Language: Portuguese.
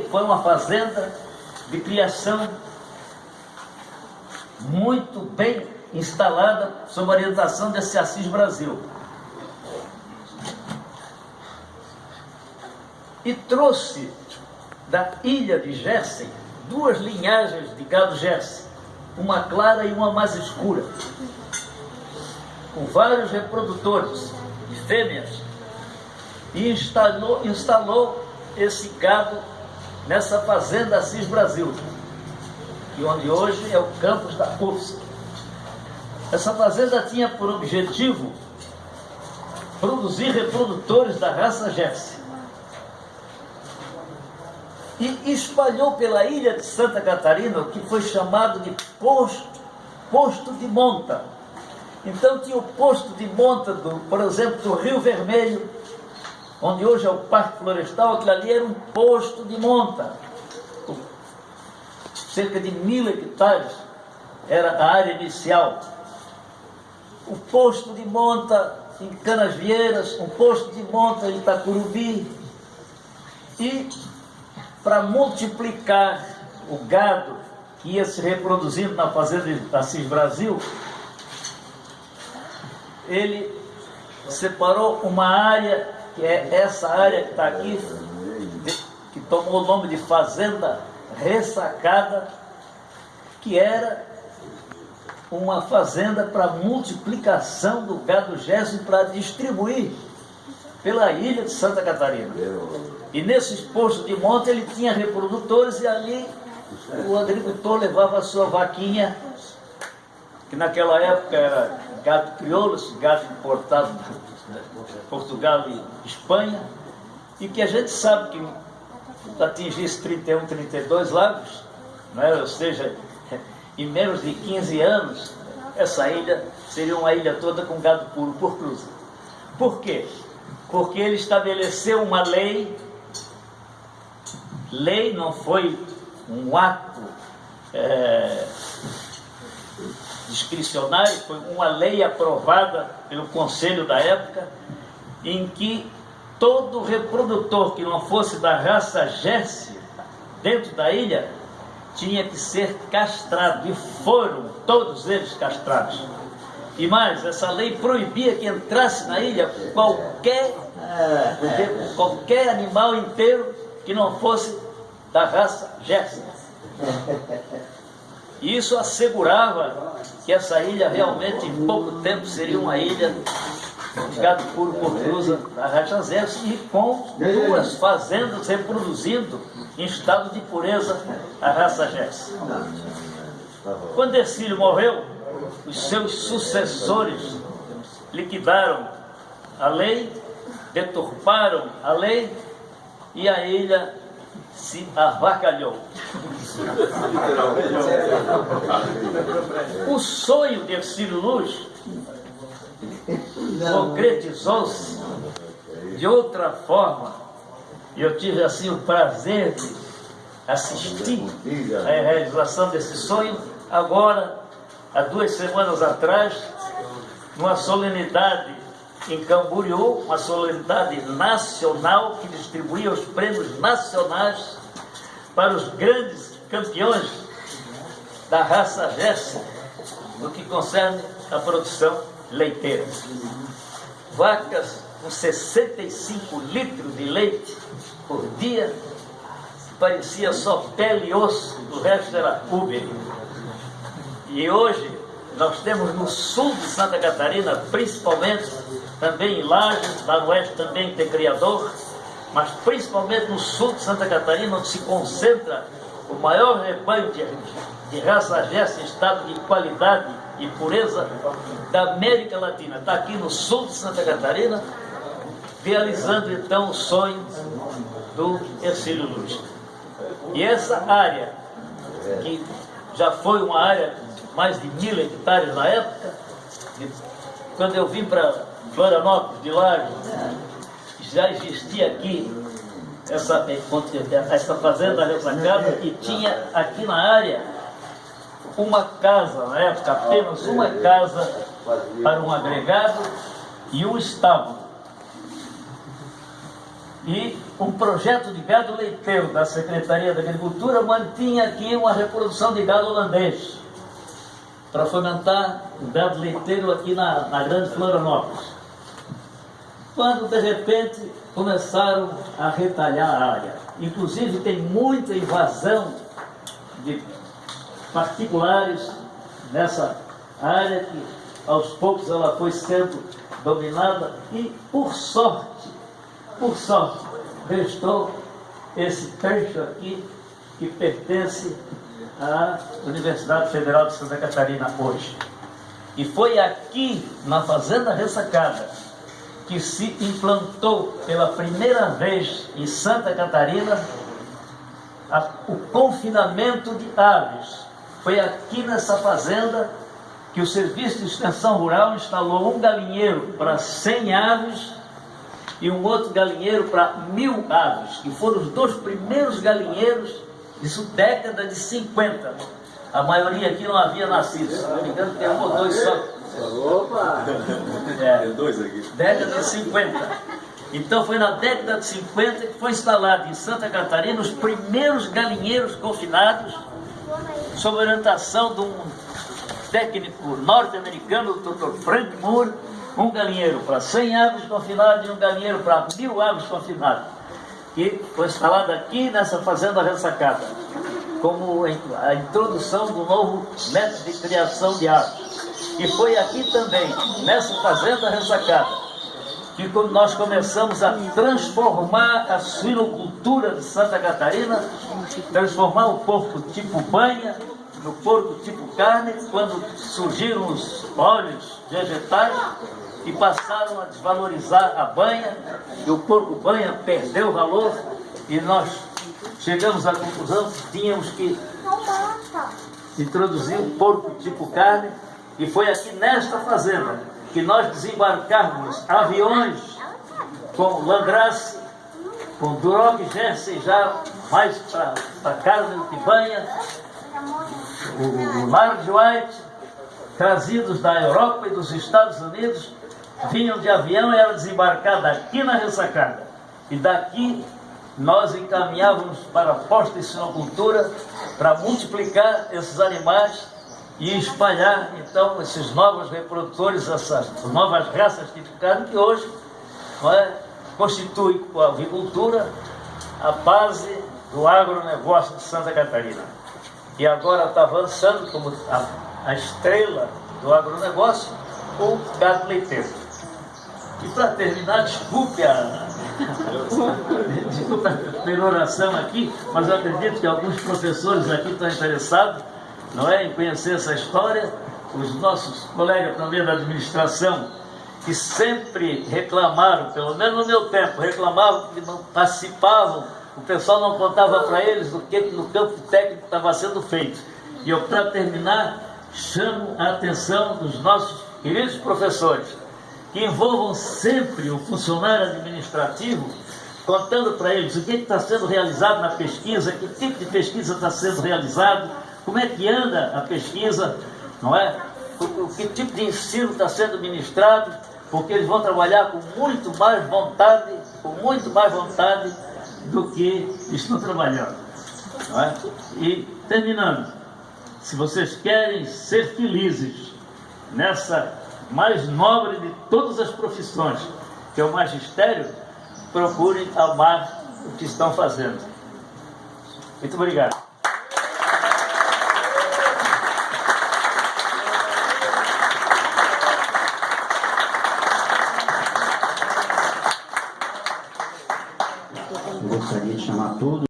que foi uma fazenda de criação muito bem instalada sob orientação desse Assis Brasil. E trouxe da ilha de Jersey duas linhagens de gado Jersey, uma clara e uma mais escura, com vários reprodutores de fêmeas, e instalou, instalou esse gado nessa fazenda Assis Brasil, que onde hoje é o campus da UFSC. Essa fazenda tinha por objetivo produzir reprodutores da raça Jersey. E espalhou pela ilha de Santa Catarina o que foi chamado de posto, posto de monta. Então tinha o posto de monta, do, por exemplo, do Rio Vermelho, onde hoje é o Parque Florestal, aquilo ali era um posto de monta. Cerca de mil hectares era a área inicial. O posto de monta em Canasvieiras, um posto de monta em Itacurubi. E para multiplicar o gado que ia se reproduzindo na fazenda de Assis Brasil, ele separou uma área que é essa área que está aqui, que tomou o nome de Fazenda Ressacada, que era uma fazenda para multiplicação do gado gesso para distribuir pela ilha de Santa Catarina. E nesses postos de monta ele tinha reprodutores e ali o agricultor levava a sua vaquinha, que naquela época era gado crioulo, gado importado Portugal e Espanha, e que a gente sabe que atingisse 31, 32 lagos, né? ou seja, em menos de 15 anos, essa ilha seria uma ilha toda com gado puro por cruza. Por quê? Porque ele estabeleceu uma lei, lei não foi um ato é, discricionário, foi uma lei aprovada pelo conselho da época, em que todo reprodutor que não fosse da raça Jersey dentro da ilha tinha que ser castrado, e foram todos eles castrados. E mais, essa lei proibia que entrasse na ilha qualquer, qualquer animal inteiro que não fosse da raça Jersey. E isso assegurava que essa ilha realmente em pouco tempo seria uma ilha de gado puro por cruza da Rajazés e com duas fazendas reproduzindo em estado de pureza a raça Jess. Quando Ercílio morreu, os seus sucessores liquidaram a lei, deturparam a lei e a ilha se avacalhou. O sonho de Ercílio Luz concretizou-se de outra forma. E eu tive assim o prazer de assistir à realização desse sonho agora, há duas semanas atrás, numa solenidade em Camboriú, uma solenidade nacional que distribuía os prêmios nacionais para os grandes campeões da raça Gerson, no que concerne a produção leiteira. Vacas com 65 litros de leite por dia, parecia só pele e osso, o resto era Uber. E hoje nós temos no sul de Santa Catarina, principalmente, também em Lages, lá no oeste também tem criador, mas principalmente no sul de Santa Catarina, onde se concentra o maior rebanho de, de raça gesta em estado de qualidade e pureza da América Latina. Está aqui no sul de Santa Catarina, realizando então o sonho do Ercílio Luz. E essa área, que já foi uma área mais de mil hectares na época. Quando eu vim para Florianópolis de Laje, já existia aqui essa, essa fazenda ressacada e tinha aqui na área uma casa, na época apenas uma casa para um agregado e um estábulo. E um projeto de gado leiteiro da Secretaria da Agricultura mantinha aqui uma reprodução de gado holandês para fomentar o gado leiteiro aqui na, na Grande Florianópolis. Quando de repente começaram a retalhar a área. Inclusive tem muita invasão de particulares nessa área que aos poucos ela foi sendo dominada e por sorte, por sorte, restou esse trecho aqui que pertence à Universidade Federal de Santa Catarina hoje. E foi aqui, na Fazenda Ressacada, que se implantou pela primeira vez em Santa Catarina a, o confinamento de aves. Foi aqui nessa fazenda que o Serviço de Extensão Rural instalou um galinheiro para 100 aves e um outro galinheiro para mil aves, que foram os dois primeiros galinheiros, isso década de 50. A maioria aqui não havia nascido, se não me engano tem um ou dois só. Opa! É, Tem dois aqui. década de 50. Então foi na década de 50 que foi instalado em Santa Catarina os primeiros galinheiros confinados, sob orientação de um técnico norte-americano, o Dr. Frank Moore, um galinheiro para 100 aves confinadas e um galinheiro para mil aves confinadas, que foi instalado aqui nessa fazenda ressacada, como a introdução do novo método de criação de aves. E foi aqui também, nessa fazenda ressacada, que nós começamos a transformar a suinocultura de Santa Catarina, transformar o porco tipo banha no porco tipo carne, quando surgiram os óleos vegetais e passaram a desvalorizar a banha, e o porco banha perdeu o valor, e nós chegamos à conclusão que tínhamos que introduzir o porco tipo carne, e foi aqui nesta fazenda que nós desembarcamos aviões com Landrace, com Duroc Jersey já mais para carne do que banha, o, o Large White, trazidos da Europa e dos Estados Unidos, vinham de avião e eram desembarcados aqui na ressacada. E daqui nós encaminhávamos para a posta de sinocultura para multiplicar esses animais e espalhar então esses novos reprodutores, essas novas raças tipificárias que hoje é, constitui com a avicultura a base do agronegócio de Santa Catarina. E agora está avançando como a, a estrela do agronegócio, o gado leiteiro. E para terminar, desculpe a, desculpe a peroração aqui, mas eu acredito que alguns professores aqui estão interessados não é, em conhecer essa história. Os nossos colegas também da administração, que sempre reclamaram, pelo menos no meu tempo, reclamavam que não participavam, o pessoal não contava para eles do que no campo técnico estava sendo feito. E eu, para terminar, chamo a atenção dos nossos queridos professores, que envolvam sempre o funcionário administrativo, contando para eles o que está sendo realizado na pesquisa, que tipo de pesquisa está sendo realizado, como é que anda a pesquisa, não é? O, que tipo de ensino está sendo ministrado, porque eles vão trabalhar com muito mais vontade, com muito mais vontade do que estão trabalhando. Não é? E terminando, se vocês querem ser felizes nessa mais nobre de todas as profissões, que é o magistério, procurem amar o que estão fazendo. Muito obrigado. Eu